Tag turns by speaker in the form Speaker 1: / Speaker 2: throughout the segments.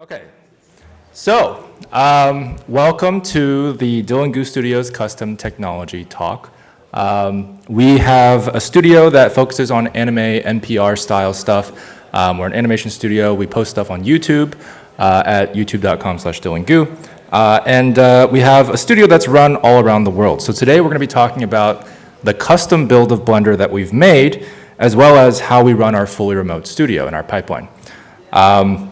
Speaker 1: Okay, so um, welcome to the Dillon Goo Studios Custom Technology Talk. Um, we have a studio that focuses on anime NPR style stuff. Um, we're an animation studio. We post stuff on YouTube uh, at youtube.com slash dillongoo. Uh, and uh, we have a studio that's run all around the world. So today we're going to be talking about the custom build of Blender that we've made, as well as how we run our fully remote studio and our pipeline. Um,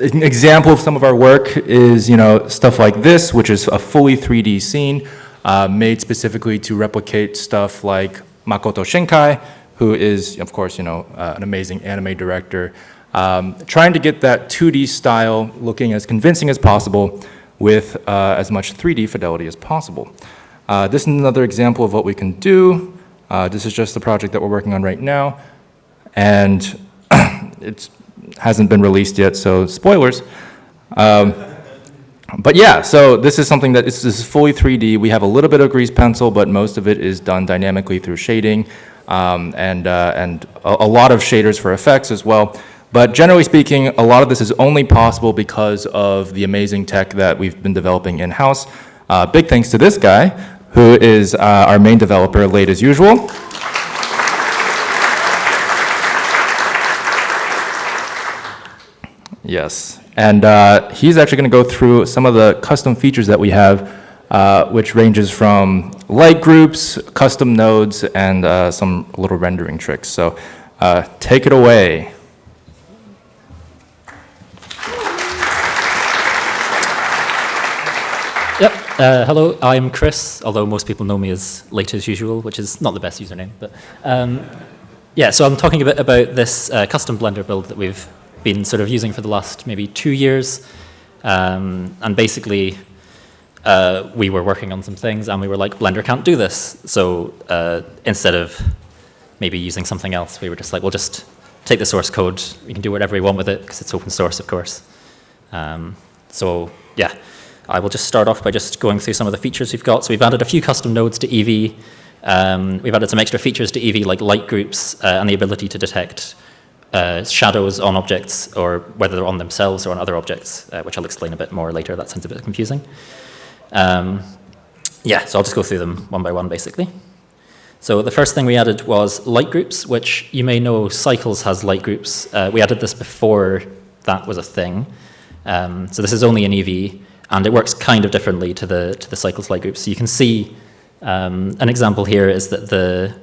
Speaker 1: an example of some of our work is, you know, stuff like this, which is a fully 3D scene uh, made specifically to replicate stuff like Makoto Shinkai, who is, of course, you know, uh, an amazing anime director, um, trying to get that 2D style looking as convincing as possible with uh, as much 3D fidelity as possible. Uh, this is another example of what we can do. Uh, this is just the project that we're working on right now. And it's hasn't been released yet, so spoilers. Um, but yeah, so this is something that is, is, fully 3D. We have a little bit of grease pencil, but most of it is done dynamically through shading um, and, uh, and a, a, lot of shaders for effects as well. But generally speaking, a lot of this is only possible because of the amazing tech that we've been developing in-house. Uh, big thanks to this guy, who is uh, our main developer, late as usual. Yes, and uh, he's actually going to go through some of the custom features that we have, uh, which ranges from light groups, custom nodes, and uh, some little rendering tricks. So uh, take it away.
Speaker 2: Yep. Uh, hello, I'm Chris, although most people know me as late as usual, which is not the best username. But um, yeah, so I'm talking a bit about this uh, custom Blender build that we've been sort of using for the last maybe two years. Um, and basically, uh, we were working on some things and we were like, Blender can't do this. So uh, instead of maybe using something else, we were just like, we'll just take the source code. We can do whatever we want with it because it's open source, of course. Um, so yeah, I will just start off by just going through some of the features we've got. So we've added a few custom nodes to Eevee. Um, we've added some extra features to Eevee like light groups uh, and the ability to detect uh, shadows on objects or whether they're on themselves or on other objects, uh, which I'll explain a bit more later. That sounds a bit confusing. Um, yeah, so I'll just go through them one by one, basically. So the first thing we added was light groups, which you may know Cycles has light groups. Uh, we added this before that was a thing. Um, so this is only in Eevee, and it works kind of differently to the, to the Cycles light groups. So you can see um, an example here is that the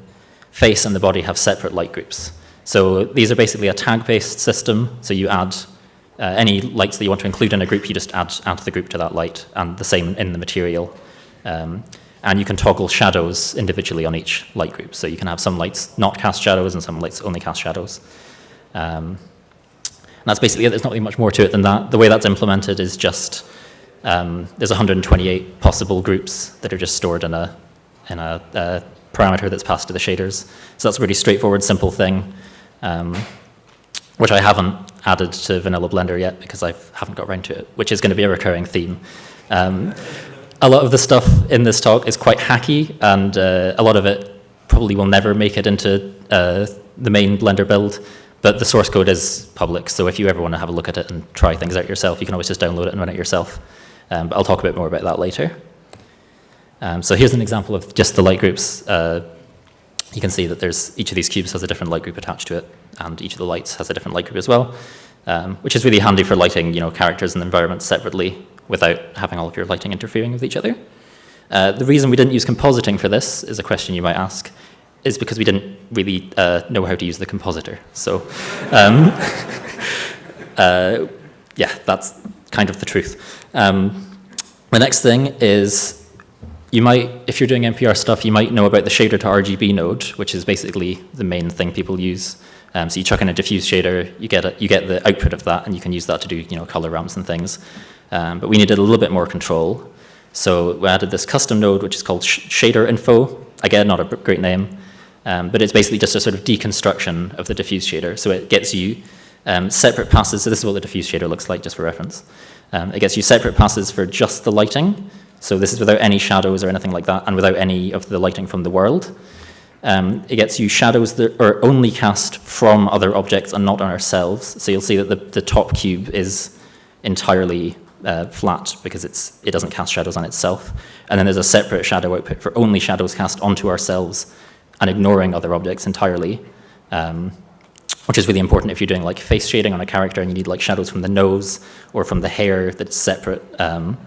Speaker 2: face and the body have separate light groups. So these are basically a tag-based system. So you add uh, any lights that you want to include in a group, you just add, add the group to that light, and the same in the material. Um, and you can toggle shadows individually on each light group. So you can have some lights not cast shadows and some lights only cast shadows. Um, that's basically it. There's not really much more to it than that. The way that's implemented is just um, there's 128 possible groups that are just stored in a in a, a parameter that's passed to the shaders. So that's a really straightforward, simple thing um, which I haven't added to Vanilla Blender yet because I haven't got around to it, which is going to be a recurring theme. Um, a lot of the stuff in this talk is quite hacky, and uh, a lot of it probably will never make it into uh, the main Blender build, but the source code is public, so if you ever want to have a look at it and try things out yourself, you can always just download it and run it yourself. Um, but I'll talk a bit more about that later. Um, so here's an example of just the light groups uh, you can see that there's each of these cubes has a different light group attached to it, and each of the lights has a different light group as well, um, which is really handy for lighting you know, characters and environments separately without having all of your lighting interfering with each other. Uh, the reason we didn't use compositing for this is a question you might ask, is because we didn't really uh, know how to use the compositor. So, um, uh, yeah, that's kind of the truth. Um, the next thing is you might, if you're doing NPR stuff, you might know about the shader to RGB node, which is basically the main thing people use. Um, so you chuck in a diffuse shader, you get, a, you get the output of that, and you can use that to do you know, color ramps and things. Um, but we needed a little bit more control. So we added this custom node, which is called sh shader info. Again, not a great name, um, but it's basically just a sort of deconstruction of the diffuse shader. So it gets you um, separate passes. So this is what the diffuse shader looks like, just for reference. Um, it gets you separate passes for just the lighting, so this is without any shadows or anything like that, and without any of the lighting from the world. Um, it gets you shadows that are only cast from other objects and not on ourselves. So you'll see that the, the top cube is, entirely uh, flat because it's, it doesn't cast shadows on itself. And then there's a separate shadow output for only shadows cast onto ourselves and ignoring other objects entirely, um, which is really important if you're doing like face shading on a character and you need like shadows from the nose or from the hair that's separate. Um,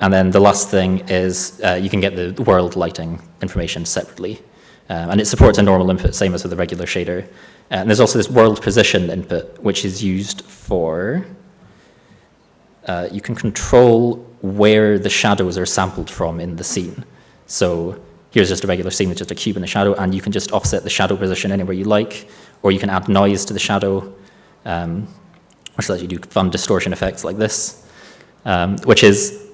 Speaker 2: and then the last thing is uh, you can get the world lighting information separately. Um, and it supports a normal input, same as with the regular shader. Uh, and there's also this world position input, which is used for, uh, you can control where the shadows are sampled from in the scene. So here's just a regular scene with just a cube and a shadow, and you can just offset the shadow position anywhere you like, or you can add noise to the shadow, um, which lets you do fun distortion effects like this, um, which is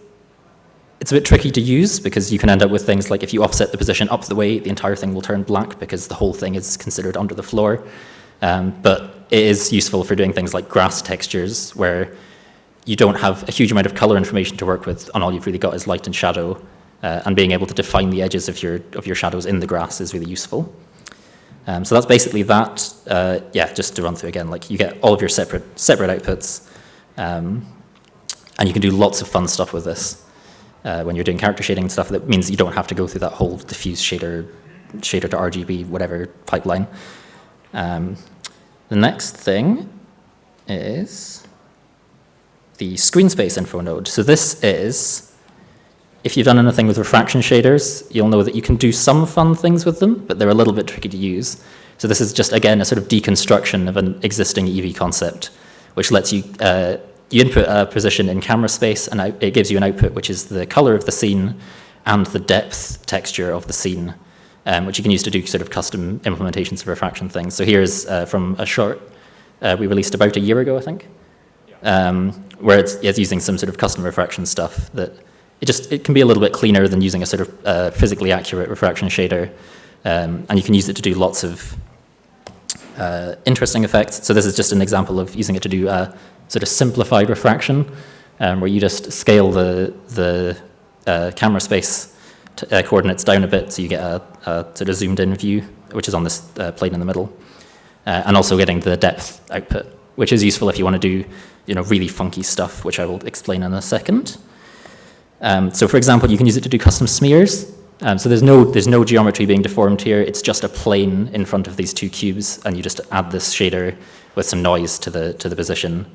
Speaker 2: it's a bit tricky to use because you can end up with things like if you offset the position up the way, the entire thing will turn black because the whole thing is considered under the floor. Um, but it is useful for doing things like grass textures where you don't have a huge amount of color information to work with and all you've really got is light and shadow. Uh, and being able to define the edges of your, of your shadows in the grass is really useful. Um, so that's basically that. Uh, yeah, just to run through again, like you get all of your separate, separate outputs um, and you can do lots of fun stuff with this uh, when you're doing character shading and stuff, that means you don't have to go through that whole diffuse shader, shader to RGB, whatever pipeline. Um, the next thing is the screen space info node. So this is, if you've done anything with refraction shaders, you'll know that you can do some fun things with them, but they're a little bit tricky to use. So this is just, again, a sort of deconstruction of an existing Eevee concept, which lets you uh, you input a position in camera space and it gives you an output which is the color of the scene and the depth texture of the scene, um, which you can use to do sort of custom implementations of refraction things. So here's uh, from a short uh, we released about a year ago, I think, um, where it's, it's, using some sort of custom refraction stuff that it just it can be a little bit cleaner than using a sort of uh, physically accurate refraction shader, um, and you can use it to do lots of uh, interesting effects. So this is just an example of using it to do uh, sort of simplified refraction, um, where you just scale the, the uh, camera space uh, coordinates down a bit so you get a, a, sort of zoomed in view, which is on this uh, plane in the middle. Uh, and also getting the depth output, which is useful if you want to do you know, really funky stuff, which I will explain in a second. Um, so for example, you can use it to do custom smears. Um, so there's no, there's no geometry being deformed here. It's just a plane in front of these two cubes, and you just add this shader with some noise to the, to the position.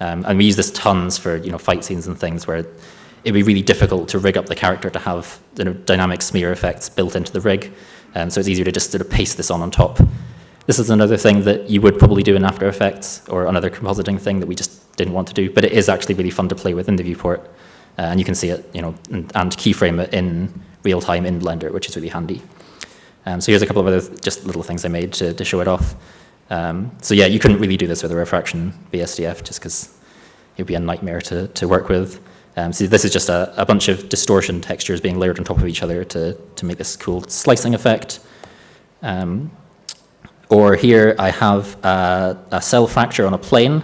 Speaker 2: Um, and we use this tons for you know fight scenes and things where it'd be really difficult to rig up the character to have you know, dynamic smear effects built into the rig. Um, so it's easier to just sort of paste this on on top. This is another thing that you would probably do in After Effects or another compositing thing that we just didn't want to do, but it is actually really fun to play with in the viewport. Uh, and you can see it, you know, and, and, keyframe it in real time in Blender, which is really handy. Um, so here's a couple of other just little things I made to, to show it off. Um, so yeah, you couldn't really do this with a refraction BSDF just because it would be a nightmare to, to work with. Um, so this is just a, a, bunch of distortion textures being layered on top of each other to, to make this cool slicing effect. Um, or here I have a, a, cell fracture on a plane,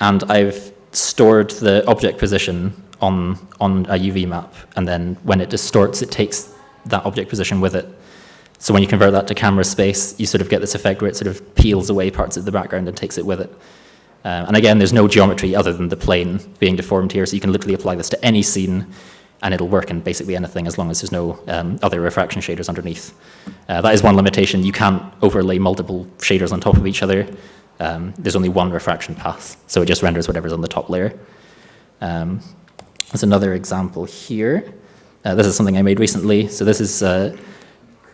Speaker 2: and I've stored the object position on, on a UV map, and then when it distorts, it takes that object position with it. So when you convert that to camera space, you sort of get this effect where it sort of peels away parts of the background and takes it with it. Um, and again, there's no geometry other than the plane being deformed here, so you can literally apply this to any scene and it'll work in basically anything as long as there's no um, other refraction shaders underneath. Uh, that is one limitation. You can't overlay multiple shaders on top of each other. Um, there's only one refraction path, so it just renders whatever's on the top layer. Um, there's another example here. Uh, this is something I made recently. So this is uh,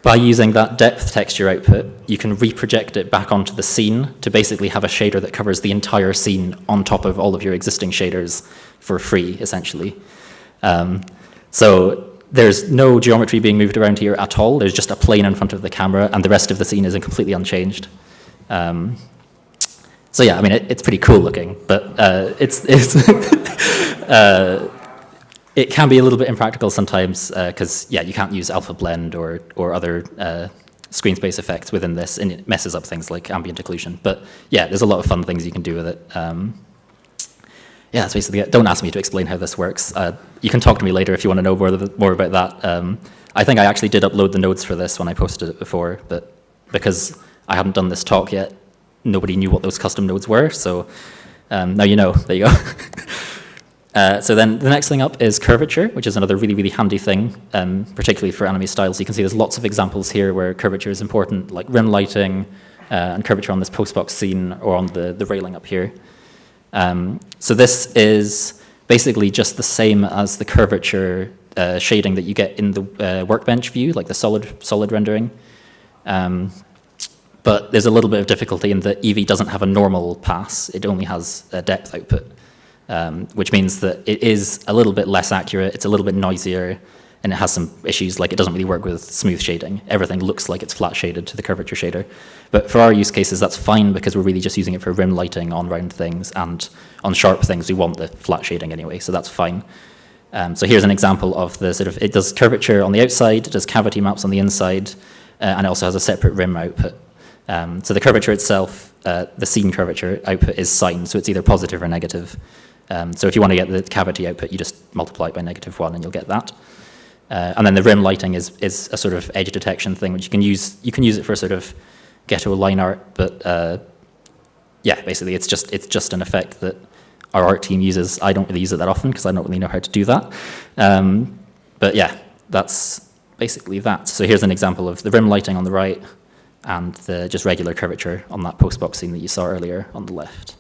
Speaker 2: by using that depth texture output, you can reproject it back onto the scene to basically have a shader that covers the entire scene on top of all of your existing shaders for free, essentially. Um, so there's no geometry being moved around here at all. There's just a plane in front of the camera, and the rest of the scene is completely unchanged. Um, so yeah, I mean, it, it's pretty cool looking, but uh, it's, it's uh, it can be a little bit impractical sometimes because, uh, yeah, you can't use alpha blend or, or other uh, screen space effects within this, and it messes up things like ambient occlusion. But yeah, there's a lot of fun things you can do with it. Um, yeah, that's basically it. Don't ask me to explain how this works. Uh, you can talk to me later if you want to know more, more about that. Um, I think I actually did upload the nodes for this when I posted it before, but because I hadn't done this talk yet, nobody knew what those custom nodes were, so Um, now you know, there you go. Uh, so then the next thing up is curvature, which is another really, really handy thing, um, particularly for anime styles. You can see there's lots of examples here where curvature is important, like rim lighting uh, and curvature on this postbox scene or on the, the railing up here. Um, so this is basically just the same as the curvature uh, shading that you get in the uh, workbench view, like the solid, solid rendering. Um, but there's a little bit of difficulty in that Eevee doesn't have a normal pass. It only has a depth output um, which means that it is a little bit less accurate, it's a little bit noisier, and it has some issues like it doesn't really work with smooth shading. Everything looks like it's flat shaded to the curvature shader. But for our use cases, that's fine because we're really just using it for rim lighting on round things and on sharp things, we want the flat shading anyway, so that's fine. Um, so here's an example of the sort of, it does curvature on the outside, it does cavity maps on the inside, uh, and it also has a separate rim output. Um, so the curvature itself, uh, the scene curvature output is signed, so it's either positive or negative. Um, so if you want to get the cavity output, you just multiply it by negative 1 and you'll get that. Uh, and then the rim lighting is, is a sort of edge detection thing, which you can use, you can use it for sort of ghetto line art, but uh, yeah, basically it's just, it's just an effect that our art team uses. I don't really use it that often because I don't really know how to do that. Um, but yeah, that's basically that. So here's an example of the rim lighting on the right and the just regular curvature on that postbox scene that you saw earlier on the left.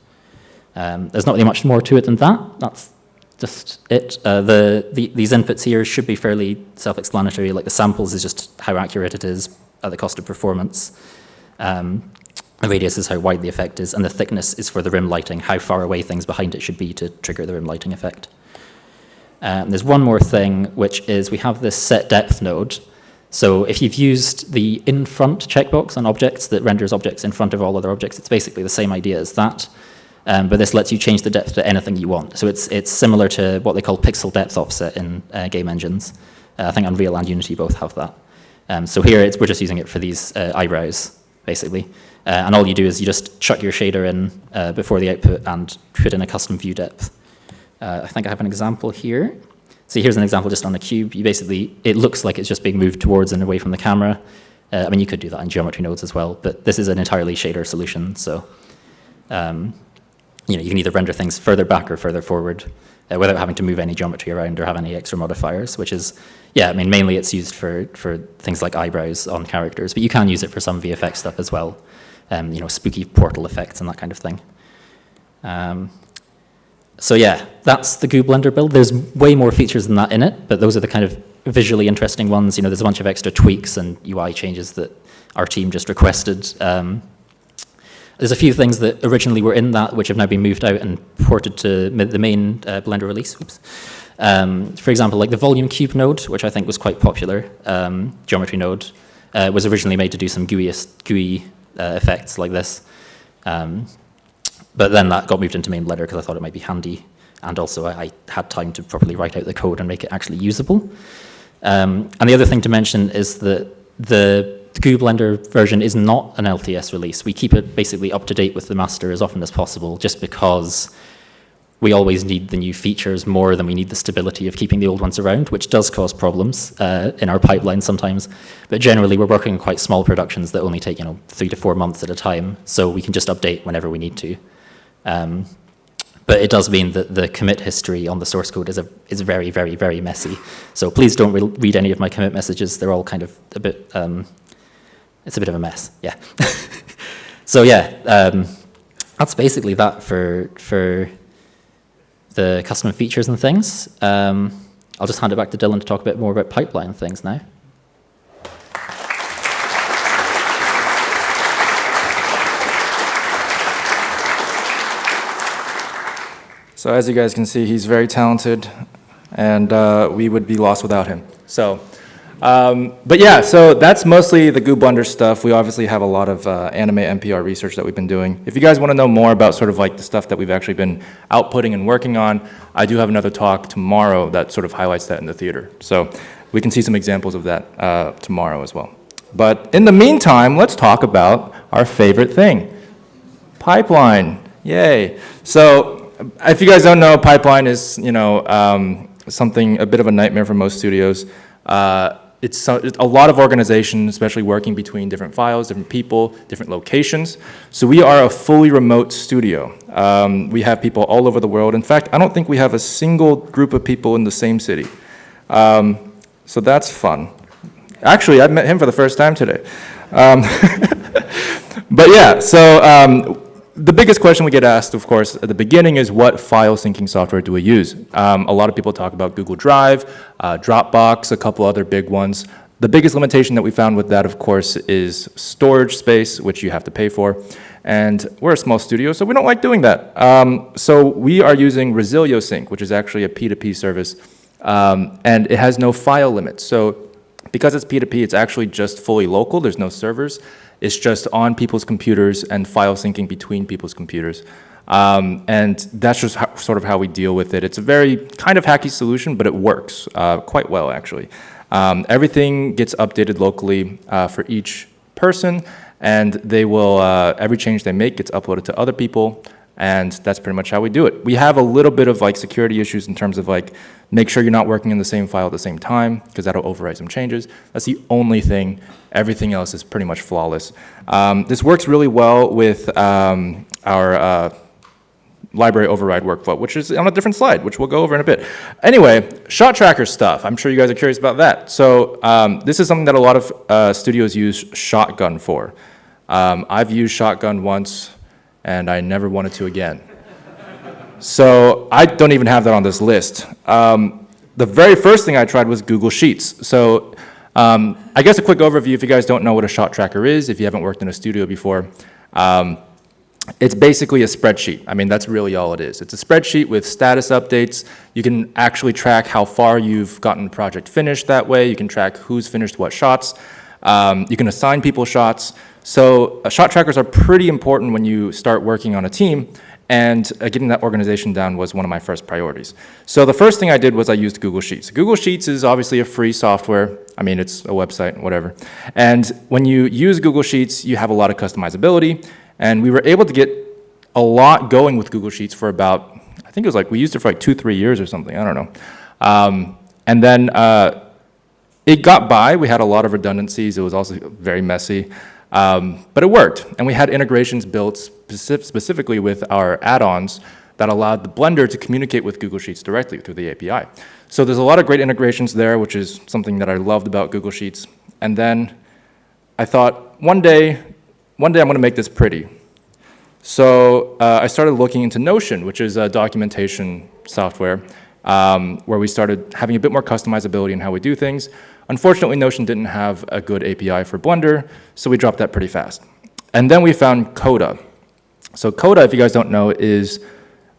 Speaker 2: Um, there's not really much more to it than that. That's just it. Uh, the, the, these inputs here should be fairly self-explanatory. Like the samples is just how accurate it is at the cost of performance. Um, the radius is how wide the effect is, and the thickness is for the rim lighting, how far away things behind it should be to trigger the rim lighting effect. Um, there's one more thing, which is we have this set depth node. So if you've used the in front checkbox on objects that renders objects in front of all other objects, it's basically the same idea as that. Um, but this lets you change the depth to anything you want. So it's, it's similar to what they call pixel depth offset in uh, game engines. Uh, I think Unreal and Unity both have that. Um, so here we're just using it for these uh, eyebrows, basically. Uh, and all you do is you just chuck your shader in uh, before the output and put in a custom view depth. Uh, I think I have an example here. So here's an example just on a cube. You basically, it looks like it's just being moved towards and away from the camera. I mean, you could do that in geometry nodes as well, but this is an entirely shader solution. So um, you know, you can either render things further back or further forward uh, without having to move any geometry around or have any extra modifiers, which is, yeah, I mean, mainly it's used for, for things like eyebrows on characters, but you can use it for some VFX stuff as well, um, you know, spooky portal effects and that kind of thing. Um, so yeah, that's the Goo Blender build. There's way more features than that in it, but those are the kind of visually interesting ones. You know, there's a bunch of extra tweaks and UI changes that our team just requested. Um, there's a few things that originally were in that which have now been moved out and ported to the main uh, Blender release. Um, for example, like the volume cube node, which I think was quite popular, um, geometry node, uh, was originally made to do some GUI, GUI uh, effects like this. Um, but then that got moved into main Blender because I thought it might be handy. And also I, I, had time to properly write out the code and make it actually usable. Um, and the other thing to mention is that the the Goo Blender version is not an LTS release. We keep it basically up to date with the master as often as possible just because we always need the new features more than we need the stability of keeping the old ones around, which does cause problems uh, in our pipeline sometimes. But generally, we're working on quite small productions that only take you know three to four months at a time, so we can just update whenever we need to. Um, but it does mean that the commit history on the source code is, a, is very, very, very messy. So please don't re read any of my commit messages. They're all kind of a bit um, it's a bit of a mess, yeah. so yeah, um, that's basically that for, for the custom features and things. Um, I'll just hand it back to Dillon to talk a bit more about pipeline things now.
Speaker 1: So as you guys can see, he's very talented, and uh, we would be lost without him. So um, but yeah, so that's mostly the Goo Blender stuff. We obviously have a lot of uh, anime NPR research that we've been doing. If you guys want to know more about sort of like the stuff that we've actually been outputting and working on, I do have another talk tomorrow that sort of highlights that in the theater. So we can see some examples of that uh, tomorrow as well. But in the meantime, let's talk about our favorite thing, pipeline. Yay. So if you guys don't know, pipeline is, you know, um, something, a bit of a nightmare for most studios. Uh, it's, a lot of organization, especially working between different files, different people, different locations. So we are a fully remote studio. Um, we have people all over the world. In fact, I don't think we have a single group of people in the same city. Um, so that's fun. Actually, I met him for the first time today. Um, but yeah, so um, the biggest question we get asked, of course, at the beginning is what file syncing software do we use? Um, a lot of people talk about Google Drive, uh, Dropbox, a couple other big ones. The biggest limitation that we found with that, of course, is storage space, which you have to pay for. And we're a small studio, so we don't like doing that. Um, so we are using Resilio Sync, which is actually a P2P service, um, and it has no file limit. So because it's P2P, it's actually just fully local. There's no servers. It's just on people's computers and file syncing between people's computers. Um, and that's just how, sort of how we deal with it. It's a very kind of hacky solution, but it works uh, quite well, actually. Um, everything gets updated locally uh, for each person, and they will, uh, every change they make gets uploaded to other people, and that's pretty much how we do it. We have a little bit of like security issues in terms of like, make sure you're not working in the same file at the same time, because that'll override some changes. That's the only thing. Everything else is pretty much flawless. Um, this works really well with um, our uh, library override workflow, which is on a different slide, which we'll go over in a bit. Anyway, shot tracker stuff. I'm sure you guys are curious about that. So um, this is something that a lot of uh, studios use Shotgun for. Um, I've used Shotgun once, and I never wanted to again. So I don't even have that on this list. Um, the very first thing I tried was Google Sheets. So um, I guess a quick overview, if you guys don't know what a shot tracker is, if you haven't worked in a studio before, um, it's basically a spreadsheet. I mean, that's really all it is. It's a spreadsheet with status updates. You can actually track how far you've gotten the project finished that way. You can track who's finished what shots. Um, you can assign people shots. So uh, shot trackers are pretty important when you start working on a team. And uh, getting that organization down was one of my first priorities. So the first thing I did was I used Google Sheets. Google Sheets is obviously a free software. I mean, it's a website, whatever. And when you use Google Sheets, you have a lot of customizability. And we were able to get a lot going with Google Sheets for about, I think it was like, we used it for like two, three years or something, I don't know. Um, and then uh, it got by, we had a lot of redundancies, it was also very messy, um, but it worked. And we had integrations built specific, specifically with our add-ons that allowed the Blender to communicate with Google Sheets directly through the API. So there's a lot of great integrations there, which is something that I loved about Google Sheets. And then I thought, one day, one day I'm going to make this pretty. So uh, I started looking into Notion, which is a documentation software, um, where we started having a bit more customizability in how we do things. Unfortunately, Notion didn't have a good API for Blender, so we dropped that pretty fast. And then we found Coda. So Coda, if you guys don't know, is,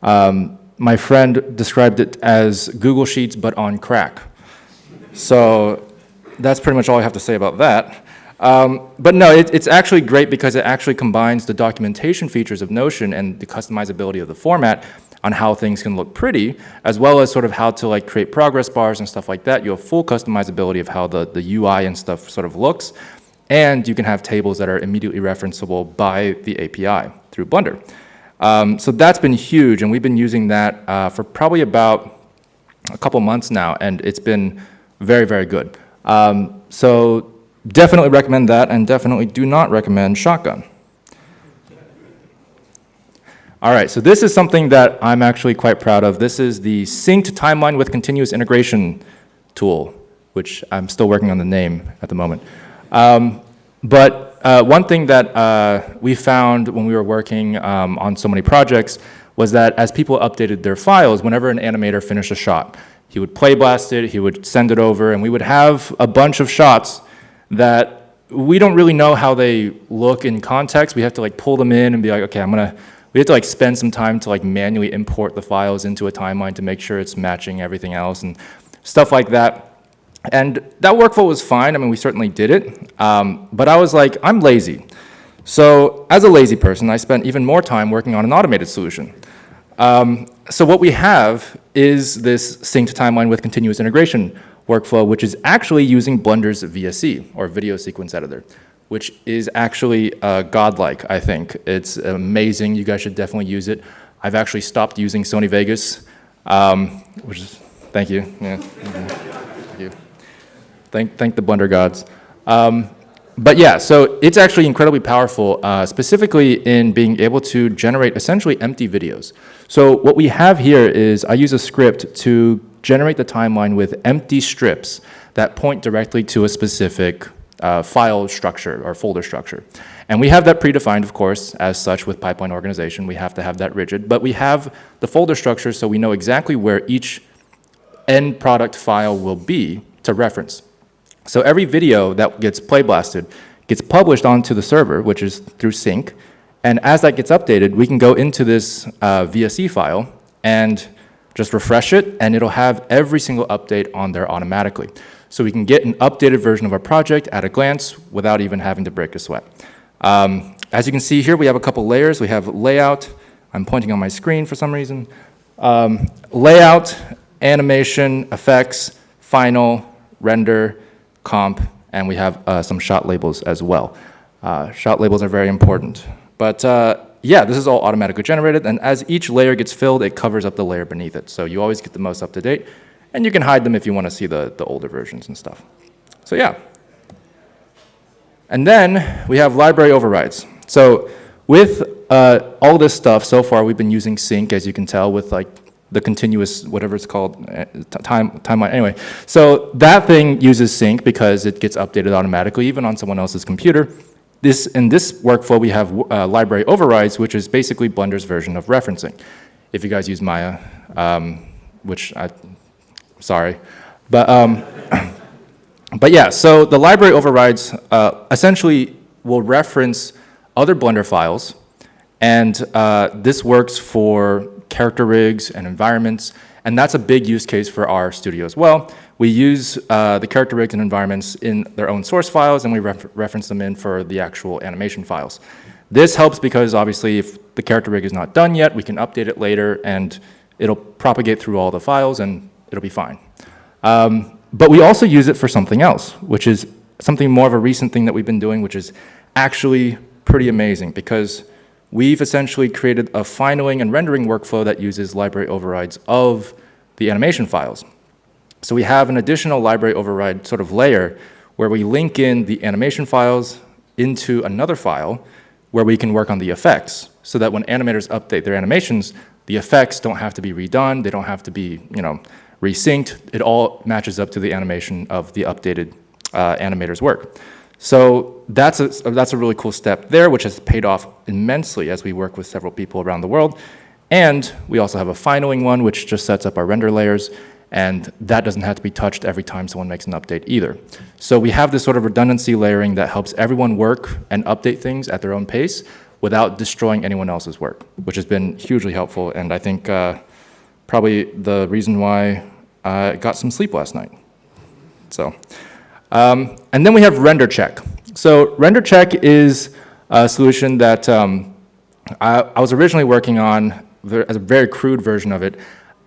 Speaker 1: um, my friend described it as Google Sheets, but on crack. So that's pretty much all I have to say about that. Um, but no, it, it's actually great because it actually combines the documentation features of Notion and the customizability of the format on how things can look pretty, as well as sort of how to like create progress bars and stuff like that. You have full customizability of how the, the UI and stuff sort of looks. And you can have tables that are immediately referenceable by the API through Blender. Um, so that's been huge, and we've been using that uh, for probably about a couple months now, and it's been very, very good. Um, so Definitely recommend that, and definitely do not recommend Shotgun. All right, so this is something that I'm actually quite proud of. This is the synced timeline with continuous integration tool, which I'm still working on the name at the moment. Um, but uh, one thing that uh, we found when we were working um, on so many projects was that as people updated their files, whenever an animator finished a shot, he would play blast it, he would send it over, and we would have a bunch of shots that we don't really know how they look in context. We have to like pull them in and be like, okay, I'm gonna, we have to like spend some time to like manually import the files into a timeline to make sure it's matching everything else and stuff like that. And that workflow was fine. I mean, we certainly did it. Um, but I was like, I'm lazy. So as a lazy person, I spent even more time working on an automated solution. Um, so what we have is this synced timeline with continuous integration workflow, which is actually using Blender's VSE, or Video Sequence Editor, which is actually uh, godlike, I think. It's amazing. You guys should definitely use it. I've actually stopped using Sony Vegas, um, which is, thank you. Yeah. Thank you. Thank, thank the Blender gods. Um, but yeah, so it's actually incredibly powerful, uh, specifically in being able to generate essentially empty videos. So what we have here is I use a script to generate the timeline with empty strips that point directly to a specific uh, file structure or folder structure. And we have that predefined, of course, as such with pipeline organization. We have to have that rigid, but we have the folder structure so we know exactly where each end product file will be to reference. So every video that gets play blasted gets published onto the server, which is through sync. And as that gets updated, we can go into this uh, VSE file and just refresh it, and it'll have every single update on there automatically. So we can get an updated version of our project at a glance without even having to break a sweat. Um, as you can see here, we have a couple layers. We have layout. I'm pointing on my screen for some reason. Um, layout, animation, effects, final, render, comp, and we have uh, some shot labels as well. Uh, shot labels are very important. But uh, yeah, this is all automatically generated, and as each layer gets filled, it covers up the layer beneath it. So you always get the most up to date, and you can hide them if you want to see the, the older versions and stuff. So yeah. And then we have library overrides. So with uh, all this stuff, so far we've been using sync, as you can tell, with like the continuous, whatever it's called, uh, time, timeline, anyway. So that thing uses sync because it gets updated automatically, even on someone else's computer. This, in this workflow, we have uh, library overrides, which is basically Blender's version of referencing. If you guys use Maya, um, which I, sorry. But, um, but yeah, so the library overrides uh, essentially will reference other Blender files, and uh, this works for character rigs and environments, and that's a big use case for our studio as well. We use uh, the character rigs and environments in their own source files, and we refer reference them in for the actual animation files. This helps because obviously if the character rig is not done yet, we can update it later, and it'll propagate through all the files, and it'll be fine. Um, but we also use it for something else, which is something more of a recent thing that we've been doing, which is actually pretty amazing because we've essentially created a finaling and rendering workflow that uses library overrides of the animation files. So we have an additional library override sort of layer where we link in the animation files into another file where we can work on the effects so that when animators update their animations, the effects don't have to be redone, they don't have to be, you know, resynced. It all matches up to the animation of the updated uh, animator's work. So that's a, that's a really cool step there, which has paid off immensely as we work with several people around the world. And we also have a finaling one, which just sets up our render layers, and that doesn't have to be touched every time someone makes an update either. So we have this sort of redundancy layering that helps everyone work and update things at their own pace without destroying anyone else's work, which has been hugely helpful, and I think uh, probably the reason why I got some sleep last night. So. Um, and then we have render check. So render check is a solution that um, I, I, was originally working on as a very crude version of it,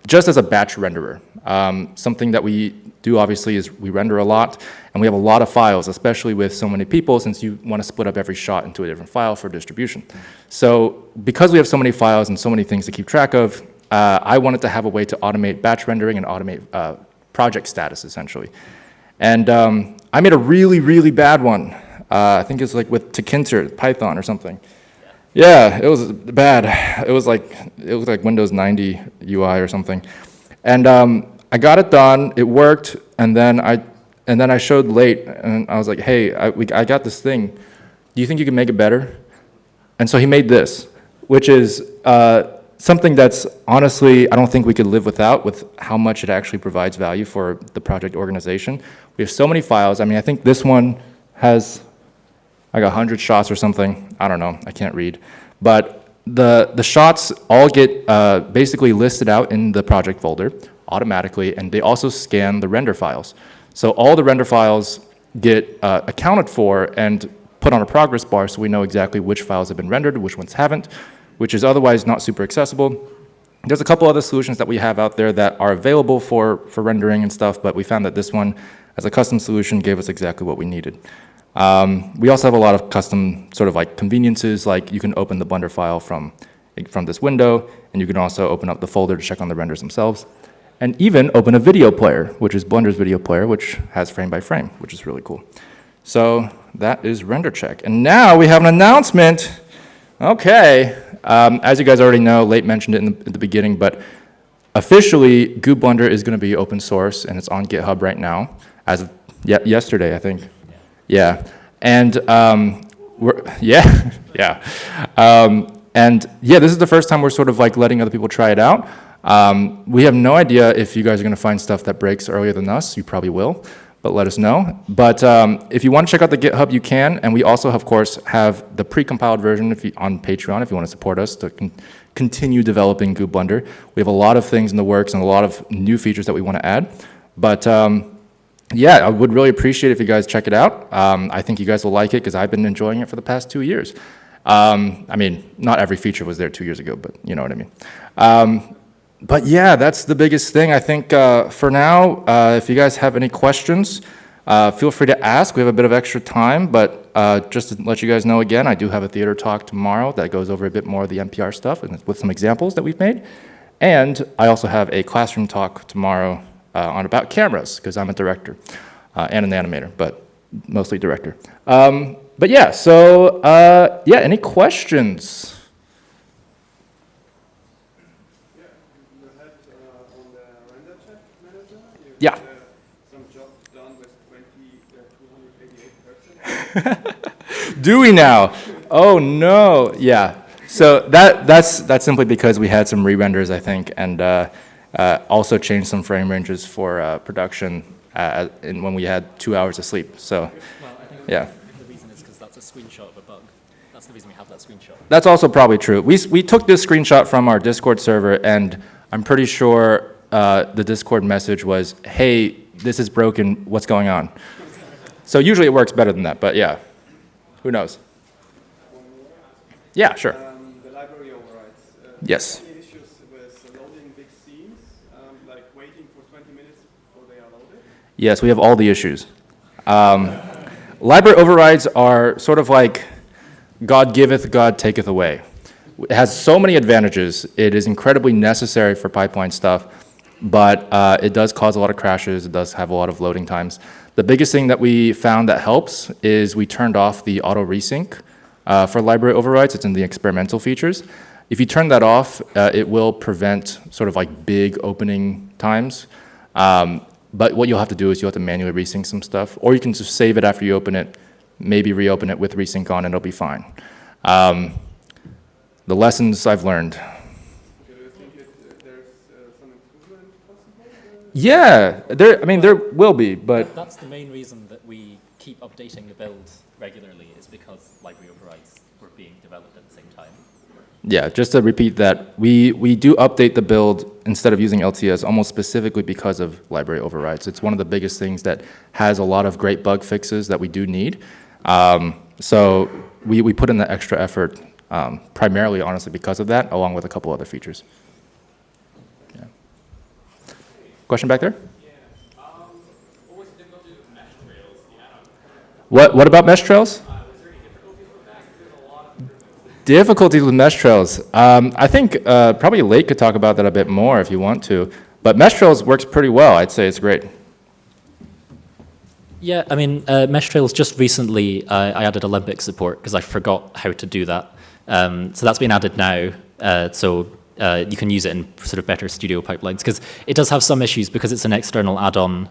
Speaker 1: just as a batch renderer. Um, something that we do obviously is we render a lot, and we have a lot of files, especially with so many people, since you want to split up every shot into a different file for distribution. So because we have so many files and so many things to keep track of, uh, I wanted to have a way to automate batch rendering and automate uh, project status, essentially. And um, I made a really, really bad one. Uh, I think it was like with Tkinter, Python or something. Yeah, it was bad. It was like, it was like Windows 90 UI or something. And um, I got it done, it worked, and then I, and then I showed late, and I was like, hey, I, we, I got this thing. Do you think you can make it better? And so he made this, which is uh, something that's honestly, I don't think we could live without with how much it actually provides value for the project organization. We have so many files. I mean, I think this one has like 100 shots or something. I don't know. I can't read. But the, the shots all get uh, basically listed out in the project folder automatically, and they also scan the render files. So all the render files get uh, accounted for and put on a progress bar so we know exactly which files have been rendered, which ones haven't which is otherwise not super accessible. There's a couple other solutions that we have out there that are available for, for rendering and stuff, but we found that this one, as a custom solution, gave us exactly what we needed. Um, we also have a lot of custom sort of like conveniences, like you can open the Blender file from, from this window, and you can also open up the folder to check on the renders themselves. and even open a video player, which is Blender's video player, which has frame by frame, which is really cool. So that is render check. And now we have an announcement. Okay, um, as you guys already know, Late mentioned it in the, in the beginning, but officially, Goo Blender is going to be open source, and it's on GitHub right now, as of ye yesterday, I think. Yeah, and um, we're yeah, yeah, um, and yeah, this is the first time we're sort of like letting other people try it out. Um, we have no idea if you guys are going to find stuff that breaks earlier than us. You probably will but let us know. But um, if you want to check out the GitHub, you can. And we also, of course, have the pre-compiled version if you, on Patreon if you want to support us to con continue developing Goo Blender. We have a lot of things in the works and a lot of new features that we want to add. But um, yeah, I would really appreciate if you guys check it out. Um, I think you guys will like it because I've been enjoying it for the past two years. Um, I mean, not every feature was there two years ago, but you know what I mean. But yeah, that's the biggest thing. I think uh, for now, uh, if you guys have any questions, uh, feel free to ask. We have a bit of extra time, but uh, just to let you guys know again, I do have a theater talk tomorrow that goes over a bit more of the NPR stuff and with some examples that we've made. And I also have a classroom talk tomorrow uh, on about cameras, because I'm a director uh, and an animator, but mostly director. Um, but yeah, so yeah, any questions? Yeah.
Speaker 3: Some jobs done with 20, uh, 288
Speaker 1: Do we now? Oh no, yeah. So that, that's, that's simply because we had some re-renders, I think, and uh, uh, also changed some frame ranges for uh, production uh, in, when we had two hours of sleep, so,
Speaker 2: Well, I think
Speaker 1: yeah.
Speaker 2: the reason is because that's a screenshot of a bug. That's the reason we have that screenshot.
Speaker 1: That's also probably true. We, we took this screenshot from our Discord server, and I'm pretty sure uh, the Discord message was, hey, this is broken, what's going on? So usually it works better than that, but yeah, who knows? Yeah, sure.
Speaker 3: Um, the library overrides. Uh,
Speaker 1: Yes.
Speaker 3: Any issues with loading big scenes, um, like waiting for 20 minutes before they are loaded?
Speaker 1: Yes, we have all the issues. Um, library overrides are sort of like God giveth, God taketh away. It has so many advantages. It is incredibly necessary for pipeline stuff, but uh, it does cause a lot of crashes. It does have a lot of loading times. The biggest thing that we found that helps is we turned off the auto resync uh, for library overrides. It's in the experimental features. If you turn that off, uh, it will prevent sort of like big opening times. Um, but what you'll have to do is you'll have to manually resync some stuff, or you can just save it after you open it, maybe reopen it with resync on, and it'll be fine. Um, the lessons I've learned.
Speaker 3: Do you think it, uh, there's uh, some improvement possible? Uh,
Speaker 1: Yeah, there. I mean, there will be, but
Speaker 2: That's the main reason that we keep updating the build regularly is because library overrides were being developed at the same time.
Speaker 1: yeah. Just to repeat that, we we do update the build instead of using LTS almost specifically because of library overrides. It's one of the biggest things that has a lot of great bug fixes that we do need. Um, so we we put in the extra effort um, primarily, honestly, because of that, along with a couple other features. Yeah. Question back there? What, what about mesh trails? Difficulties with mesh trails. Um, I think uh, probably Late could talk about that a bit more if you want to. But mesh trails works pretty well. I'd say it's great.
Speaker 2: Yeah, I mean, uh, Mesh Trails just recently, uh, I added Alembic support because I forgot how to do that. Um, so that's been added now, uh, so uh, you can use it in sort of better studio pipelines because it does have some issues because it's an external add-on.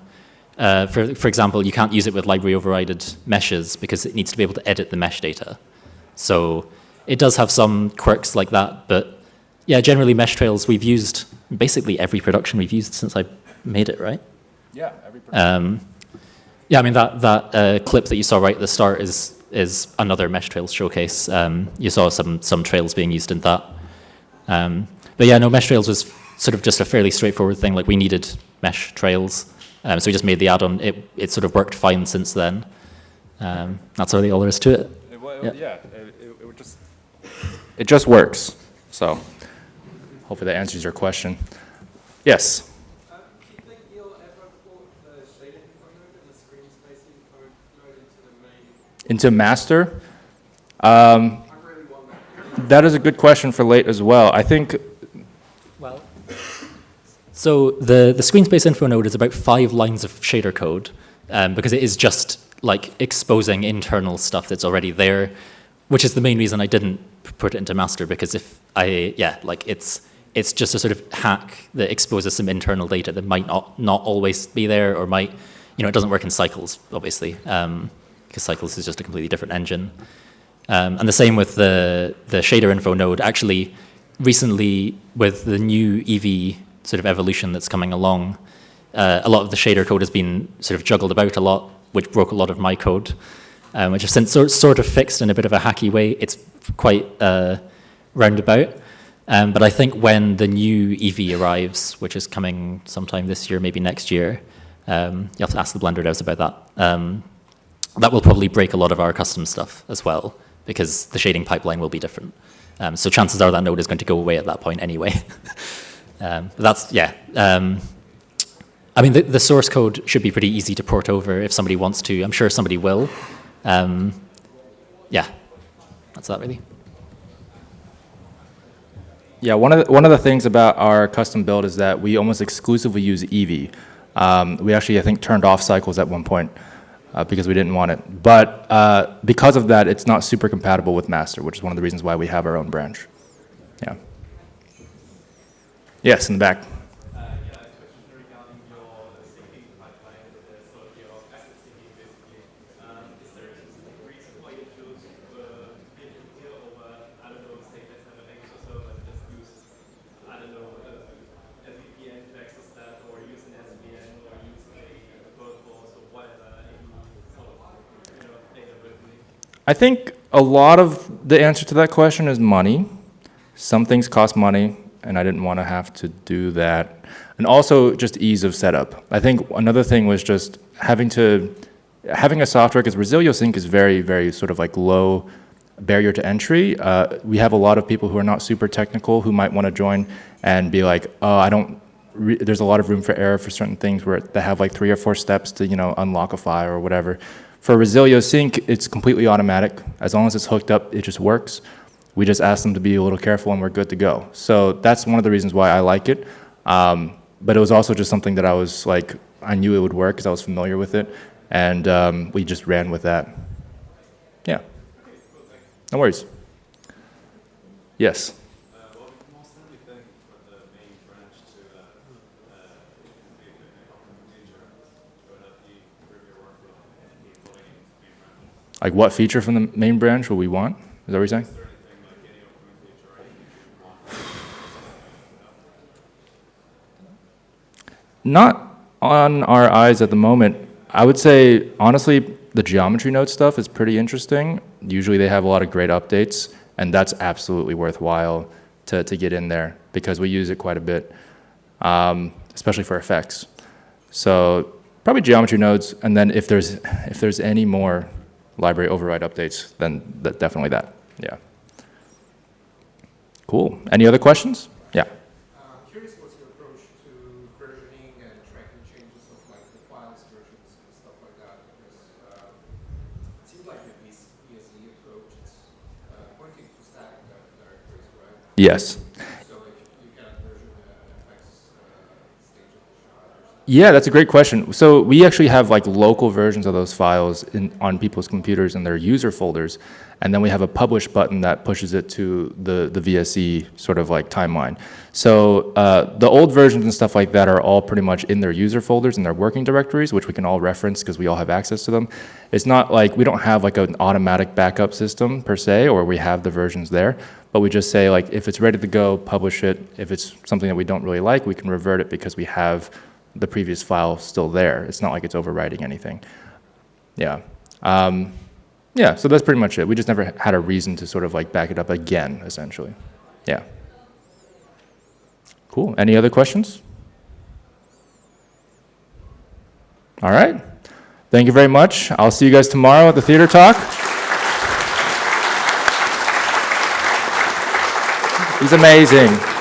Speaker 2: Uh, for, for example, you can't use it with library overrided meshes because it needs to be able to edit the mesh data. So it does have some quirks like that, but yeah, generally Mesh Trails we've used basically every production we've used since I made it, right?
Speaker 1: Yeah, every
Speaker 2: Um, yeah, I mean, that, that uh, clip that you saw right at the start is, is another Mesh Trails showcase. Um, you saw some, some trails being used in that. Um, but yeah, no, Mesh Trails was sort of just a fairly straightforward thing. Like, we needed Mesh Trails, um, so we just made the add-on. It, it sort of worked fine since then. Um, that's really all there is to it.
Speaker 1: It, yeah, it, it, would just. It just works. So, hopefully that answers your question. Yes.
Speaker 3: Do you think you'll ever port the shading component and the screen spacing component into the main?
Speaker 1: Into master. Um,
Speaker 3: I really want that.
Speaker 1: is a good question for late as well. I think
Speaker 2: Well, So the, the screen space info node is about five lines of shader code um, because it is just like exposing internal stuff that's already there, which is the main reason I didn't put it into master because if I, yeah, like it's, it's just a sort of hack that exposes some internal data that might not, not always be there or might, you know, it doesn't work in cycles, obviously, um, because cycles is just a completely different engine. Um, and the same with the, the shader info node. Actually, recently with the new Eevee sort of evolution that's coming along, uh, a lot of the shader code has been sort of juggled about a lot, which broke a lot of my code, um, which I've since sort, of fixed in a bit of a hacky way. It's quite uh, roundabout. Um, but I think when the new Eevee arrives, which is coming sometime this year, maybe next year, um, you have to ask the Blender devs about that. Um, that will probably break a lot of our custom stuff as well, because the shading pipeline will be different. Um, so chances are that node is going to go away at that point anyway. um, but that's, yeah. Um, I mean, the, the, source code should be pretty easy to port over if somebody wants to. I'm sure somebody will. Um, yeah, that's that really.
Speaker 1: Yeah, one of the, one of the things about our custom build is that we almost exclusively use Eevee. Um, we actually, I think, turned off cycles at one point uh, because we didn't want it. But uh, because of that, it's not super compatible with master, which is one of the reasons why we have our own branch. Yeah. Yes, in the back. I think a lot of the answer to that question is money. Some things cost money, and I didn't want to have to do that. And also just ease of setup. I think another thing was just having to, having a software, because Resilio Sync is very, very sort of like low barrier to entry. Uh, we have a lot of people who are not super technical who might want to join and be like, oh, I don't, there's a lot of room for error for certain things where they have like three or four steps to, you know, unlock a file or whatever. For Resilio Sync, it's completely automatic. As long as it's hooked up, it just works. We just ask them to be a little careful and we're good to go. So that's one of the reasons why I like it. Um, but it was also just something that I was like, I knew it would work because I was familiar with it. And um, we just ran with that. Yeah. No worries. Yes. Like what feature from the main branch will we want? Is that what you're saying? Not on our eyes at the moment. I would say, honestly, the geometry node stuff is pretty interesting. Usually they have a lot of great updates, and that's absolutely worthwhile to, to get in there because we use it quite a bit, um, especially for effects. So probably geometry nodes, and then if there's, if there's any more library override updates, then that, definitely that, yeah. Cool. Any other questions? Yeah.
Speaker 3: Uh, curious what's your approach to versioning and tracking changes of like the files versions and stuff like that, because uh, it seems like the VSE approach is uh, pointing to static directories, right?
Speaker 1: Yes.
Speaker 3: Yeah,
Speaker 1: that's a great question. So we actually have like local versions of those files in, on people's computers in their user folders, and then we have a publish button that pushes it to the, the VSE sort of like timeline. So uh, the old versions and stuff like that are all pretty much in their user folders and their working directories, which we can all reference because we all have access to them. It's not like we don't have like an automatic backup system per se, or we have the versions there, but we just say like if it's ready to go, publish it. If it's something that we don't really like, we can revert it because we have the previous file still there. It's not like it's overwriting anything. Yeah. Um, yeah, so that's pretty much it. We just never had a reason to sort of like back it up again, essentially. Yeah. Cool. Any other questions? All right. Thank you very much. I'll see you guys tomorrow at the theater talk. He's amazing.